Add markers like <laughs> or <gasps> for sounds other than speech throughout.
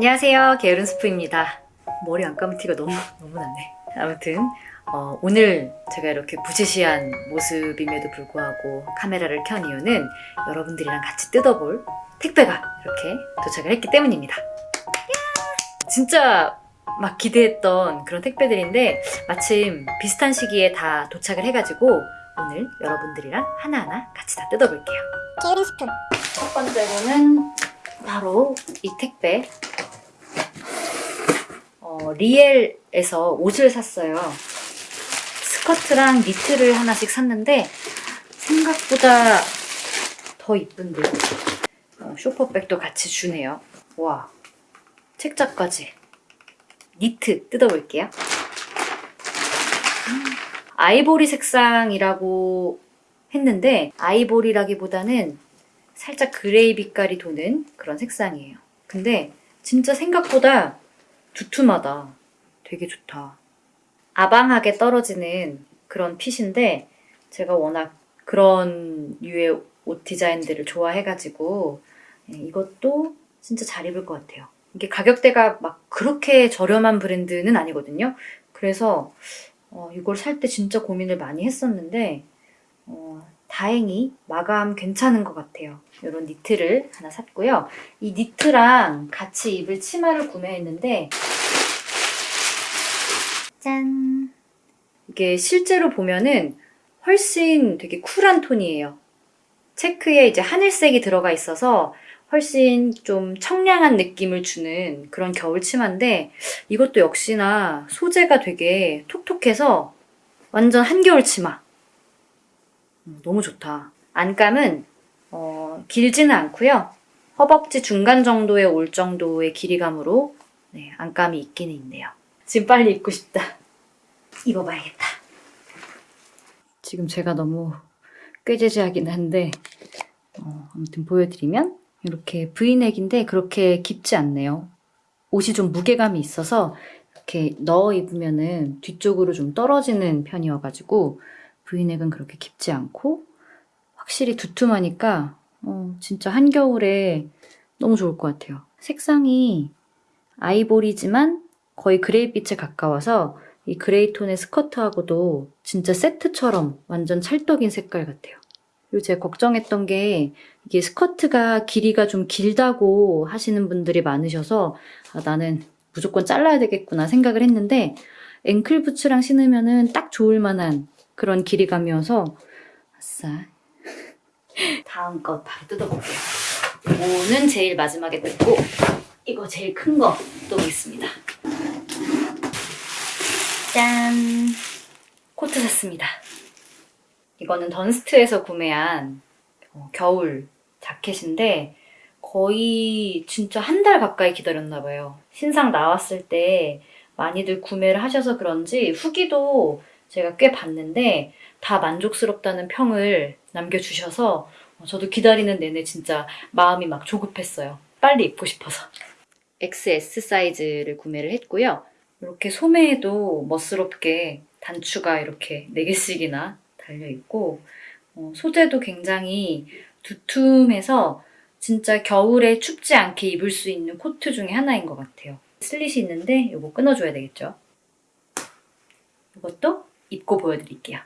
안녕하세요. 게으른 스프입니다. 머리 안 감은 티가 너무 너무 나네. 아무튼 어, 오늘 제가 이렇게 부시시한 모습임에도 불구하고 카메라를 켠 이유는 여러분들이랑 같이 뜯어볼 택배가 이렇게 도착을 했기 때문입니다. 진짜 막 기대했던 그런 택배들인데 마침 비슷한 시기에 다 도착을 해가지고 오늘 여러분들이랑 하나하나 같이 다 뜯어볼게요. 게으른 스푼 첫 번째로는 바로 이 택배 어, 리엘에서 옷을 샀어요. 스커트랑 니트를 하나씩 샀는데 생각보다 더 이쁜데요. 어, 쇼퍼백도 같이 주네요. 와 책자까지. 니트 뜯어볼게요. 음, 아이보리 색상이라고 했는데 아이보리라기보다는 살짝 그레이 빛깔이 도는 그런 색상이에요. 근데 진짜 생각보다 두툼하다. 되게 좋다. 아방하게 떨어지는 그런 핏인데 제가 워낙 그런 류의 옷 디자인들을 좋아해가지고 예, 이것도 진짜 잘 입을 것 같아요. 이게 가격대가 막 그렇게 저렴한 브랜드는 아니거든요. 그래서 어, 이걸 살 때 진짜 고민을 많이 했었는데 어, 다행히 마감 괜찮은 것 같아요. 이런 니트를 하나 샀고요. 이 니트랑 같이 입을 치마를 구매했는데 짠! 이게 실제로 보면은 훨씬 되게 쿨한 톤이에요. 체크에 이제 하늘색이 들어가 있어서 훨씬 좀 청량한 느낌을 주는 그런 겨울 치마인데 이것도 역시나 소재가 되게 톡톡해서 완전 한겨울 치마. 음, 너무 좋다. 안감은 어, 길지는 않고요. 허벅지 중간 정도에 올 정도의 길이감으로 네, 안감이 있기는 있네요. 지금 빨리 입고 싶다. 입어봐야겠다. 지금 제가 너무 꾀재재하긴 한데 어, 아무튼 보여드리면 이렇게 브이넥인데 그렇게 깊지 않네요. 옷이 좀 무게감이 있어서 이렇게 넣어 입으면은 뒤쪽으로 좀 떨어지는 편이어가지고 브이넥은 그렇게 깊지 않고 확실히 두툼하니까 어, 진짜 한겨울에 너무 좋을 것 같아요. 색상이 아이보리지만 거의 gray빛에 가까워서 이 gray 톤의 스커트하고도 진짜 세트처럼 완전 찰떡인 색깔 같아요. 그리고 제가 걱정했던 게 이게 스커트가 길이가 좀 길다고 하시는 분들이 많으셔서 아, 나는 무조건 잘라야 되겠구나 생각을 했는데 앵클 부츠랑 신으면 은 딱 좋을 만한 그런 길이감이어서 아싸 <laughs> 다음 거 바로 뜯어볼게요. 이거는 제일 마지막에 뜯고 이거 제일 큰 거 뜯어보겠습니다. 짠! 코트 샀습니다. 이거는 던스트에서 구매한 어, 겨울 자켓인데 거의 진짜 한 달 가까이 기다렸나 봐요. 신상 나왔을 때 많이들 구매를 하셔서 그런지 후기도 제가 꽤 봤는데 다 만족스럽다는 평을 남겨주셔서 어, 저도 기다리는 내내 진짜 마음이 막 조급했어요. 빨리 입고 싶어서. XS 사이즈를 구매를 했고요. 이렇게 소매에도 멋스럽게 단추가 이렇게 4개씩이나 달려있고 어, 소재도 굉장히 두툼해서 진짜 겨울에 춥지 않게 입을 수 있는 코트 중에 하나인 것 같아요. 슬릿이 있는데 이거 끊어줘야 되겠죠. 이것도 입고 보여드릴게요.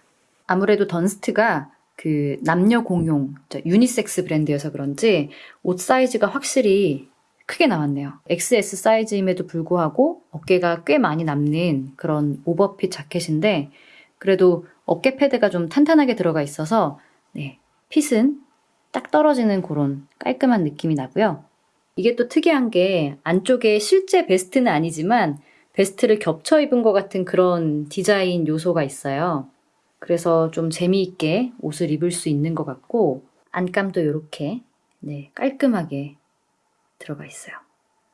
아무래도 Dunst가 그 남녀 공용 유니섹스 브랜드여서 그런지 옷 사이즈가 확실히 크게 나왔네요. XS 사이즈임에도 불구하고 어깨가 꽤 많이 남는 그런 오버핏 자켓인데 그래도 어깨 패드가 좀 탄탄하게 들어가 있어서 네, 핏은 딱 떨어지는 그런 깔끔한 느낌이 나고요. 이게 또 특이한 게 안쪽에 실제 베스트는 아니지만 베스트를 겹쳐 입은 것 같은 그런 디자인 요소가 있어요. 그래서 좀 재미있게 옷을 입을 수 있는 것 같고 안감도 이렇게 네, 깔끔하게 들어가 있어요.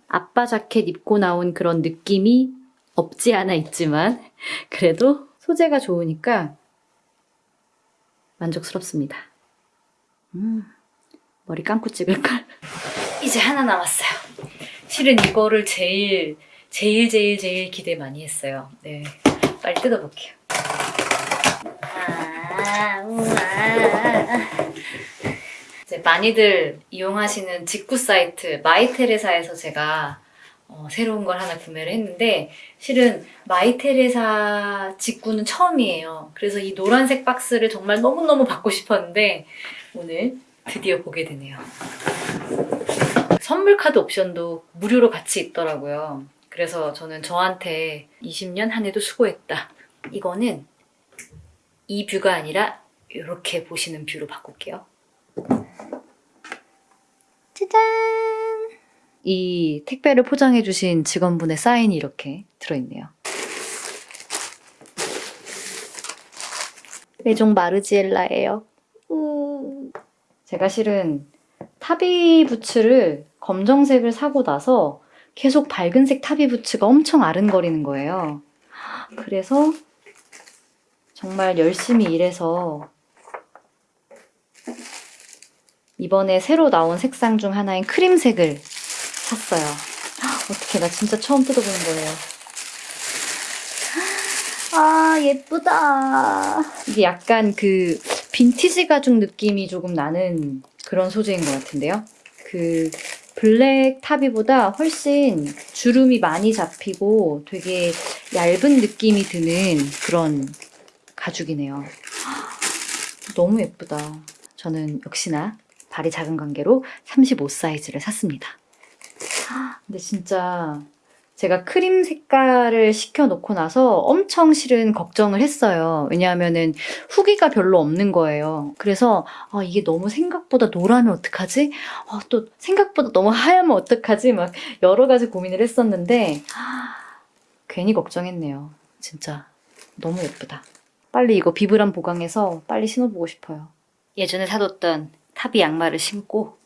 아빠 자켓 입고 나온 그런 느낌이 없지 않아 있지만 <laughs> 그래도 소재가 좋으니까 만족스럽습니다. 음, 머리 감고 찍을걸? <laughs> 이제 하나 남았어요. 실은 이거를 제일 제일 제일 제일 기대 많이 했어요. 네, 빨리 뜯어볼게요. 아. 이제 많이들 이용하시는 직구 사이트 마이테레사에서 제가 어, 새로운 걸 하나 구매를 했는데 실은 Mytheresa 직구는 처음이에요. 그래서 이 노란색 박스를 정말 너무너무 받고 싶었는데 오늘 드디어 보게 되네요. 선물 카드 옵션도 무료로 같이 있더라고요. 그래서 저는 저한테 20년 한 해도 수고했다. 이거는 이 view가 아니라 이렇게 보시는 view로 바꿀게요. 짜잔! 이 택배를 포장해주신 직원분의 사인이 이렇게 들어있네요. 메종 마르지엘라예요. 음. 제가 실은 타비 부츠를 검정색을 사고 나서 계속 밝은색 타비 부츠가 엄청 아른거리는 거예요. 그래서 정말 열심히 일해서 이번에 새로 나온 색상 중 하나인 크림색을 샀어요. 어떻게 나 진짜 처음 뜯어보는 거예요. 아 예쁘다. 이게 약간 그 빈티지 가죽 느낌이 조금 나는 그런 소재인 것 같은데요. 그 블랙 타비보다 훨씬 주름이 많이 잡히고 되게 얇은 느낌이 드는 그런 가죽이네요. <gasps> 너무 예쁘다. 저는 역시나 발이 작은 관계로 35 사이즈를 샀습니다. <gasps> 근데 진짜 제가 크림 색깔을 시켜놓고 나서 엄청 실은 걱정을 했어요. 왜냐하면은 후기가 별로 없는 거예요. 그래서 아, 이게 너무 생각보다 노라면 어떡하지? 아, 또 생각보다 너무 하얗면 어떡하지? 막 여러 가지 고민을 했었는데 아, 괜히 걱정했네요. 진짜 너무 예쁘다. 빨리 이거 비브람 보강해서 빨리 신어보고 싶어요. 예전에 사뒀던 타비 양말을 신고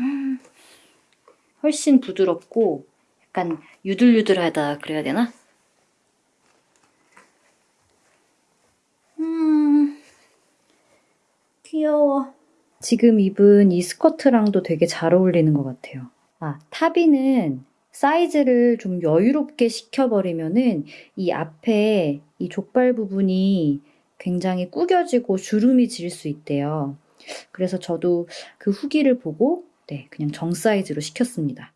음, 훨씬 부드럽고 약간 유들유들하다 그래야 되나? 음, 귀여워. 지금 입은 이 스커트랑도 되게 잘 어울리는 것 같아요. 아, 타비는 사이즈를 좀 여유롭게 시켜버리면은 이 앞에 이 족발 부분이 굉장히 구겨지고 주름이 질 수 있대요. 그래서 저도 그 후기를 보고 네, 그냥 정 사이즈로 시켰습니다.